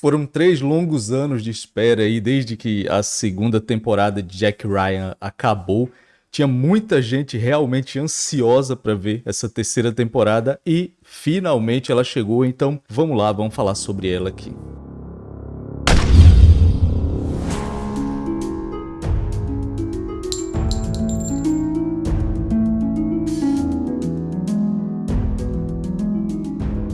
Foram três longos anos de espera aí, desde que a segunda temporada de Jack Ryan acabou. Tinha muita gente realmente ansiosa para ver essa terceira temporada e finalmente ela chegou, então vamos lá, vamos falar sobre ela aqui.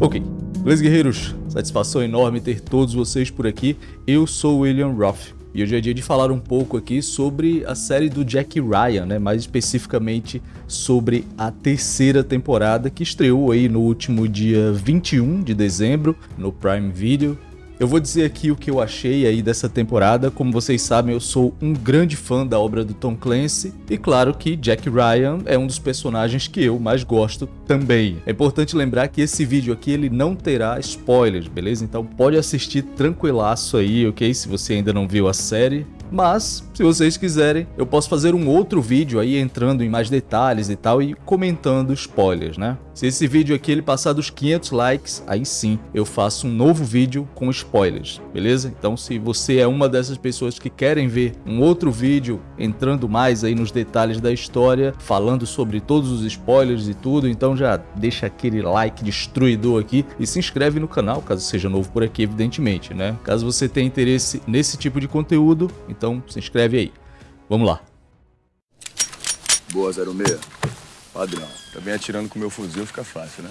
Ok, beleza guerreiros? Satisfação enorme ter todos vocês por aqui. Eu sou William Roth e hoje é dia de falar um pouco aqui sobre a série do Jack Ryan, né? mais especificamente sobre a terceira temporada que estreou aí no último dia 21 de dezembro no Prime Video. Eu vou dizer aqui o que eu achei aí dessa temporada. Como vocês sabem, eu sou um grande fã da obra do Tom Clancy e claro que Jack Ryan é um dos personagens que eu mais gosto também. É importante lembrar que esse vídeo aqui ele não terá spoilers, beleza? Então pode assistir tranquilaço aí, ok? Se você ainda não viu a série. Mas, se vocês quiserem, eu posso fazer um outro vídeo aí entrando em mais detalhes e tal e comentando spoilers, né? Se esse vídeo aqui ele passar dos 500 likes, aí sim eu faço um novo vídeo com spoilers, beleza? Então se você é uma dessas pessoas que querem ver um outro vídeo entrando mais aí nos detalhes da história, falando sobre todos os spoilers e tudo, então já deixa aquele like destruidor aqui e se inscreve no canal, caso seja novo por aqui, evidentemente, né? Caso você tenha interesse nesse tipo de conteúdo, então se inscreve aí. Vamos lá. Boa, 06. Padrão. Também atirando com meu fuzil fica fácil, né?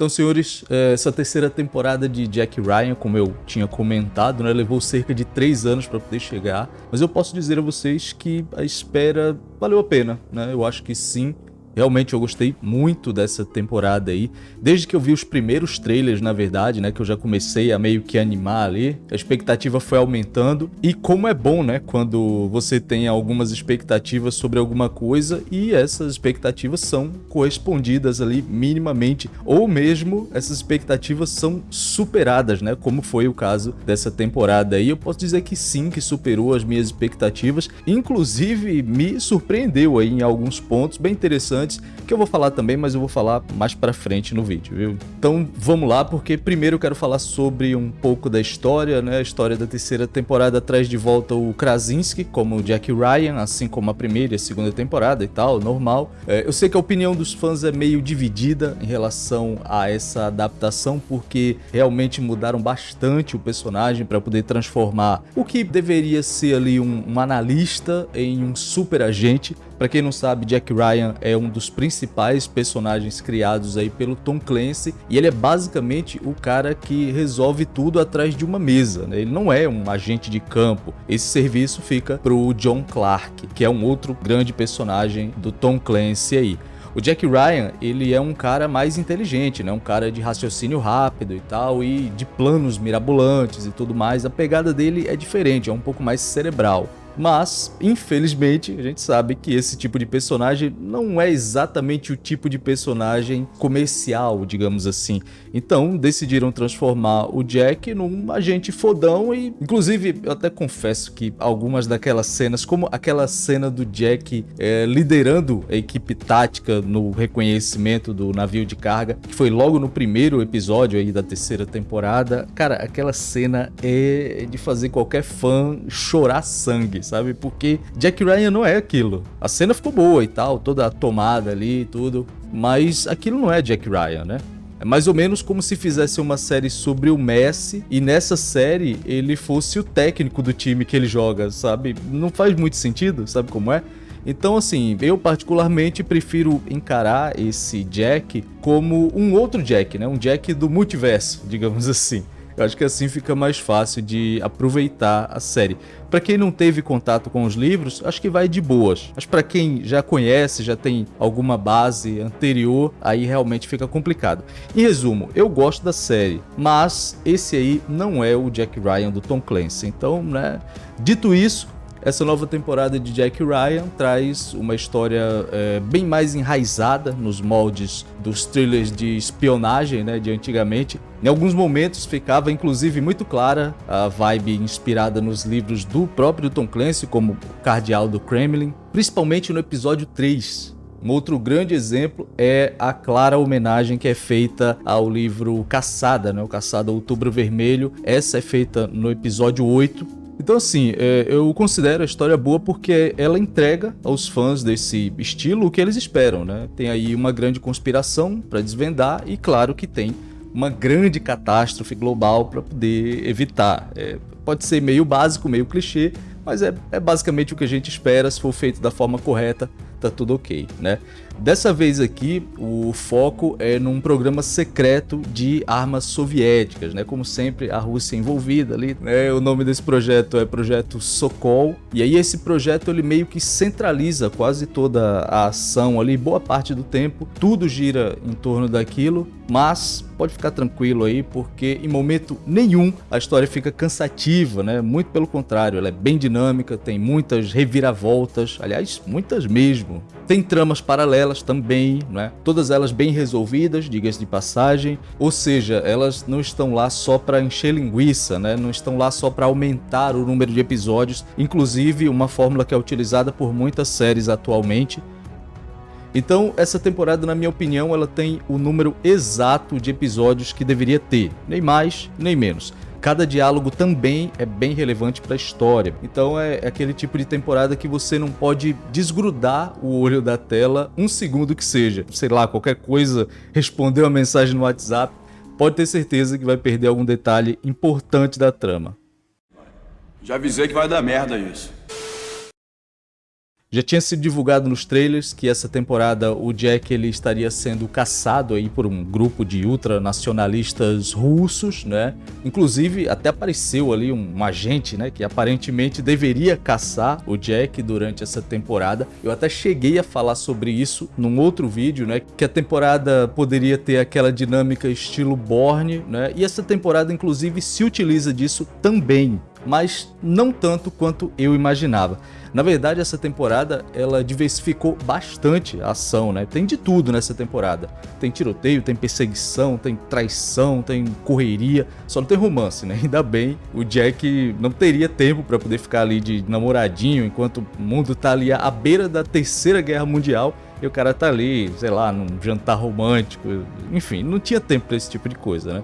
Então, senhores, é, essa terceira temporada de Jack Ryan, como eu tinha comentado, né, levou cerca de três anos para poder chegar, mas eu posso dizer a vocês que a espera valeu a pena, né? Eu acho que sim, Realmente eu gostei muito dessa temporada aí. Desde que eu vi os primeiros trailers, na verdade, né, que eu já comecei a meio que animar ali, a expectativa foi aumentando. E como é bom, né, quando você tem algumas expectativas sobre alguma coisa e essas expectativas são correspondidas ali minimamente, ou mesmo essas expectativas são superadas, né, como foi o caso dessa temporada aí. Eu posso dizer que sim, que superou as minhas expectativas, inclusive me surpreendeu aí em alguns pontos bem interessantes interessantes que eu vou falar também, mas eu vou falar mais pra frente no vídeo, viu? Então vamos lá, porque primeiro eu quero falar sobre um pouco da história, né? A história da terceira temporada traz de volta o Krasinski como Jack Ryan, assim como a primeira e a segunda temporada e tal, normal. É, eu sei que a opinião dos fãs é meio dividida em relação a essa adaptação, porque realmente mudaram bastante o personagem para poder transformar o que deveria ser ali um, um analista em um super agente. Para quem não sabe, Jack Ryan é um dos principais personagens criados aí pelo Tom Clancy e ele é basicamente o cara que resolve tudo atrás de uma mesa, né? Ele não é um agente de campo. Esse serviço fica pro John Clark, que é um outro grande personagem do Tom Clancy aí. O Jack Ryan, ele é um cara mais inteligente, né? Um cara de raciocínio rápido e tal, e de planos mirabolantes e tudo mais. A pegada dele é diferente, é um pouco mais cerebral. Mas, infelizmente, a gente sabe que esse tipo de personagem não é exatamente o tipo de personagem comercial, digamos assim. Então, decidiram transformar o Jack num agente fodão e, inclusive, eu até confesso que algumas daquelas cenas, como aquela cena do Jack é, liderando a equipe tática no reconhecimento do navio de carga, que foi logo no primeiro episódio aí da terceira temporada, cara, aquela cena é de fazer qualquer fã chorar sangue, sabe? Porque Jack Ryan não é aquilo. A cena ficou boa e tal, toda a tomada ali e tudo, mas aquilo não é Jack Ryan, né? É mais ou menos como se fizesse uma série sobre o Messi e nessa série ele fosse o técnico do time que ele joga, sabe? Não faz muito sentido, sabe como é? Então, assim, eu particularmente prefiro encarar esse Jack como um outro Jack, né? Um Jack do multiverso, digamos assim. Eu acho que assim fica mais fácil de aproveitar a série. Para quem não teve contato com os livros, acho que vai de boas. Mas para quem já conhece, já tem alguma base anterior, aí realmente fica complicado. Em resumo, eu gosto da série, mas esse aí não é o Jack Ryan do Tom Clancy. Então, né, dito isso, essa nova temporada de Jack Ryan traz uma história é, bem mais enraizada nos moldes dos thrillers de espionagem né, de antigamente. Em alguns momentos ficava inclusive muito clara a vibe inspirada nos livros do próprio Tom Clancy, como o Cardeal do Kremlin, principalmente no episódio 3, Um outro grande exemplo é a clara homenagem que é feita ao livro Caçada, né? o Caçada Outubro Vermelho. Essa é feita no episódio 8, então, assim, é, eu considero a história boa porque ela entrega aos fãs desse estilo o que eles esperam, né? Tem aí uma grande conspiração para desvendar e, claro, que tem uma grande catástrofe global para poder evitar. É, pode ser meio básico, meio clichê, mas é, é basicamente o que a gente espera se for feito da forma correta tá tudo ok, né? Dessa vez aqui, o foco é num programa secreto de armas soviéticas, né? Como sempre, a Rússia envolvida ali, né? O nome desse projeto é Projeto Sokol, e aí esse projeto ele meio que centraliza quase toda a ação ali, boa parte do tempo, tudo gira em torno daquilo, mas pode ficar tranquilo aí, porque em momento nenhum a história fica cansativa, né? Muito pelo contrário, ela é bem dinâmica, tem muitas reviravoltas, aliás, muitas mesmo. Tem tramas paralelas também, né? Todas elas bem resolvidas, diga-se de passagem, ou seja, elas não estão lá só para encher linguiça, né? Não estão lá só para aumentar o número de episódios, inclusive uma fórmula que é utilizada por muitas séries atualmente, então, essa temporada, na minha opinião, ela tem o número exato de episódios que deveria ter, nem mais, nem menos. Cada diálogo também é bem relevante para a história. Então é, é, aquele tipo de temporada que você não pode desgrudar o olho da tela um segundo que seja. Sei lá, qualquer coisa, responder uma mensagem no WhatsApp, pode ter certeza que vai perder algum detalhe importante da trama. Já avisei que vai dar merda isso. Já tinha sido divulgado nos trailers que essa temporada o Jack ele estaria sendo caçado aí por um grupo de ultranacionalistas russos, né? Inclusive até apareceu ali um agente, né, que aparentemente deveria caçar o Jack durante essa temporada. Eu até cheguei a falar sobre isso num outro vídeo, né, que a temporada poderia ter aquela dinâmica estilo Borne, né? E essa temporada inclusive se utiliza disso também, mas não tanto quanto eu imaginava. Na verdade, essa temporada ela diversificou bastante a ação, né? Tem de tudo nessa temporada. Tem tiroteio, tem perseguição, tem traição, tem correria, só não tem romance, né? Ainda bem, o Jack não teria tempo para poder ficar ali de namoradinho enquanto o mundo tá ali à beira da Terceira Guerra Mundial e o cara tá ali, sei lá, num jantar romântico, enfim, não tinha tempo para esse tipo de coisa, né?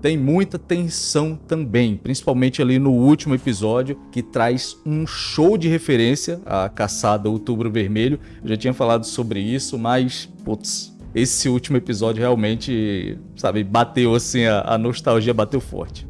Tem muita tensão também, principalmente ali no último episódio, que traz um show de referência à caçada Outubro Vermelho. Eu já tinha falado sobre isso, mas, putz, esse último episódio realmente, sabe, bateu assim, a, a nostalgia bateu forte.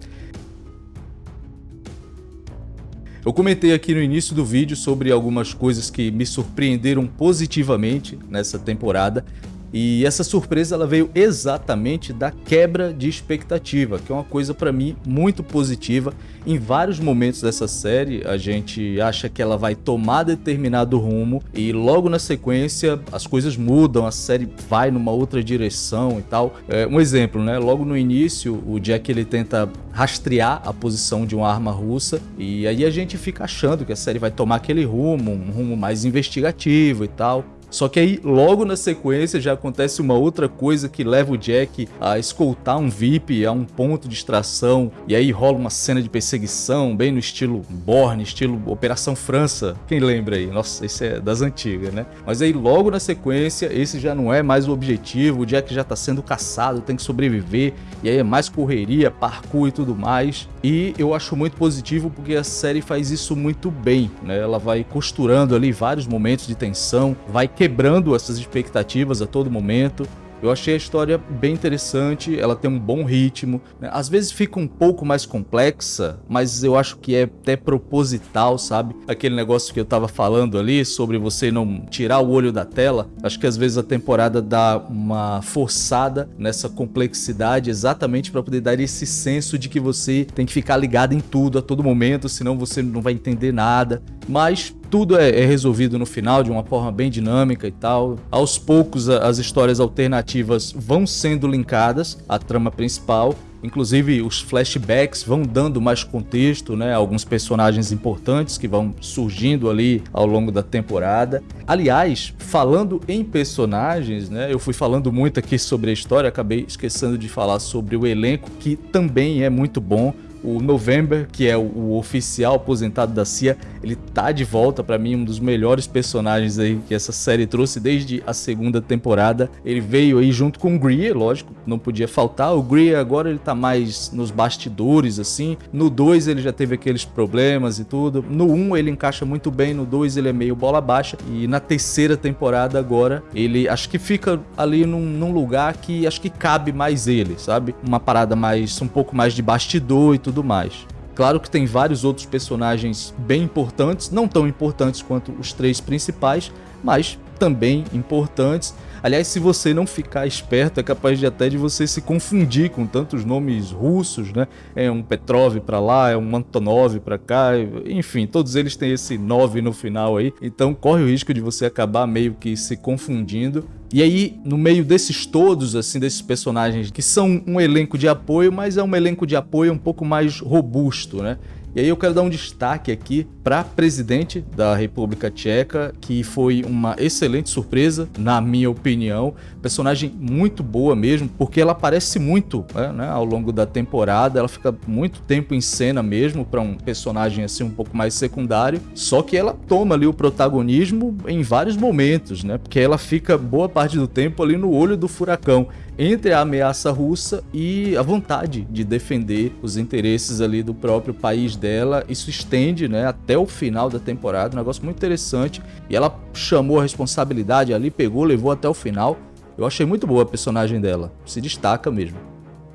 Eu comentei aqui no início do vídeo sobre algumas coisas que me surpreenderam positivamente nessa temporada e essa surpresa ela veio exatamente da quebra de expectativa, que é uma coisa para mim muito positiva. Em vários momentos dessa série, a gente acha que ela vai tomar determinado rumo e logo na sequência as coisas mudam, a série vai numa outra direção e tal. É, um exemplo, né? Logo no início, o Jack ele tenta rastrear a posição de uma arma russa e aí a gente fica achando que a série vai tomar aquele rumo, um rumo mais investigativo e tal. Só que aí, logo na sequência, já acontece uma outra coisa que leva o Jack a escoltar um VIP a um ponto de extração, e aí rola uma cena de perseguição, bem no estilo Borne, estilo Operação França. Quem lembra aí? Nossa, esse é das antigas, né? Mas aí, logo na sequência, esse já não é mais o objetivo, o Jack já tá sendo caçado, tem que sobreviver, e aí é mais correria, parkour e tudo mais. E eu acho muito positivo porque a série faz isso muito bem, né? Ela vai costurando ali vários momentos de tensão, vai quebrando essas expectativas a todo momento. Eu achei a história bem interessante, ela tem um bom ritmo. Né? Às vezes fica um pouco mais complexa, mas eu acho que é até proposital, sabe? Aquele negócio que eu tava falando ali sobre você não tirar o olho da tela. Acho que às vezes a temporada dá uma forçada nessa complexidade exatamente para poder dar esse senso de que você tem que ficar ligado em tudo a todo momento, senão você não vai entender nada. Mas tudo é, é, resolvido no final de uma forma bem dinâmica e tal. Aos poucos as histórias alternativas vão sendo linkadas à trama principal. Inclusive os flashbacks vão dando mais contexto, né? Alguns personagens importantes que vão surgindo ali ao longo da temporada. Aliás, falando em personagens, né? Eu fui falando muito aqui sobre a história, acabei esquecendo de falar sobre o elenco que também é muito bom o November, que é o, oficial aposentado da CIA, Ele tá de volta para mim um dos melhores personagens aí que essa série trouxe desde a segunda temporada. Ele veio aí junto com o Greer, lógico, não podia faltar. O Greer agora ele tá mais nos bastidores assim. No 2 ele já teve aqueles problemas e tudo. No 1 um, ele encaixa muito bem, no 2 ele é meio bola baixa e na terceira temporada agora ele acho que fica ali num, num lugar que acho que cabe mais ele, sabe? Uma parada mais um pouco mais de bastidor e tudo mais. Claro que tem vários outros personagens bem importantes, não tão importantes quanto os três principais, mas também importantes. Aliás, se você não ficar esperto, é capaz de até de você se confundir com tantos nomes russos, né? É um Petrov para lá, é um Antonov para cá, enfim, todos eles têm esse 9 no final aí. Então corre o risco de você acabar meio que se confundindo. E aí, no meio desses todos, assim, desses personagens que são um elenco de apoio, mas é um elenco de apoio um pouco mais robusto, né? E aí eu quero dar um destaque aqui para presidente da República Tcheca, que foi uma excelente surpresa, na minha opinião. Personagem muito boa mesmo, porque ela aparece muito né, né ao longo da temporada, ela fica muito tempo em cena mesmo para um personagem assim um pouco mais secundário. Só que ela toma ali o protagonismo em vários momentos, né? Porque ela fica boa parte do tempo ali no olho do furacão entre a ameaça russa e a vontade de defender os interesses ali do próprio país dela. Isso estende né, até o final da temporada, um negócio muito interessante. E ela chamou a responsabilidade ali, pegou, levou até o final. Eu achei muito boa a personagem dela, se destaca mesmo.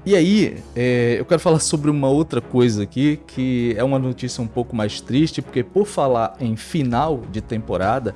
E aí, é, eu quero falar sobre uma outra coisa aqui, que é uma notícia um pouco mais triste, porque por falar em final de temporada,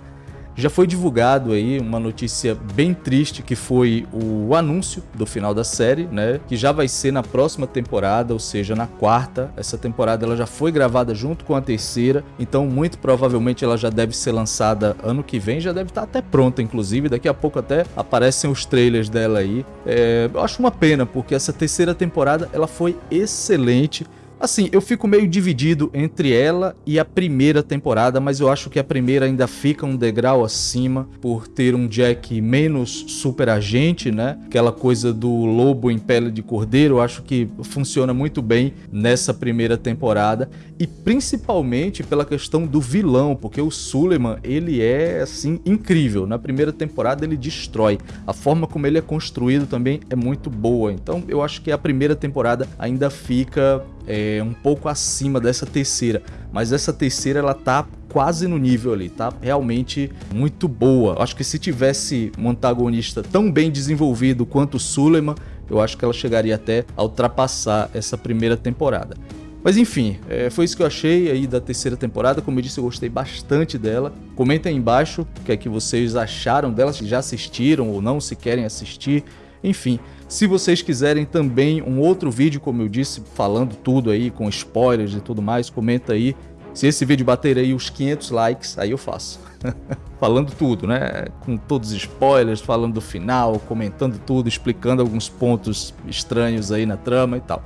já foi divulgado aí uma notícia bem triste que foi o anúncio do final da série, né? Que já vai ser na próxima temporada, ou seja, na quarta. Essa temporada ela já foi gravada junto com a terceira, então muito provavelmente ela já deve ser lançada ano que vem, já deve estar até pronta, inclusive. Daqui a pouco até aparecem os trailers dela aí. É, eu acho uma pena porque essa terceira temporada ela foi excelente. Assim, eu fico meio dividido entre ela e a primeira temporada, mas eu acho que a primeira ainda fica um degrau acima por ter um Jack menos super agente, né? Aquela coisa do lobo em pele de cordeiro, eu acho que funciona muito bem nessa primeira temporada e principalmente pela questão do vilão, porque o Suleiman, ele é assim incrível. Na primeira temporada ele destrói. A forma como ele é construído também é muito boa. Então, eu acho que a primeira temporada ainda fica é, um pouco acima dessa terceira, mas essa terceira ela tá quase no nível ali, tá realmente muito boa. Acho que se tivesse um antagonista tão bem desenvolvido quanto o Suleiman, eu acho que ela chegaria até a ultrapassar essa primeira temporada. Mas enfim, é, foi isso que eu achei aí da terceira temporada. Como eu disse, eu gostei bastante dela. Comentem aí embaixo o que é que vocês acharam dela, se já assistiram ou não, se querem assistir. Enfim, se vocês quiserem também um outro vídeo, como eu disse, falando tudo aí, com spoilers e tudo mais, comenta aí. Se esse vídeo bater aí os 500 likes, aí eu faço. falando tudo, né? Com todos os spoilers, falando do final, comentando tudo, explicando alguns pontos estranhos aí na trama e tal.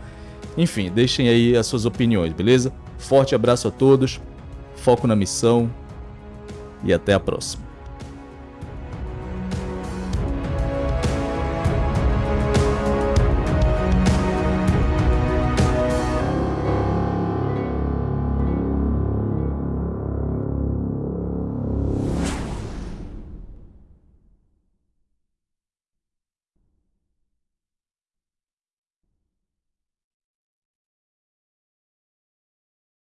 Enfim, deixem aí as suas opiniões, beleza? Forte abraço a todos, foco na missão e até a próxima.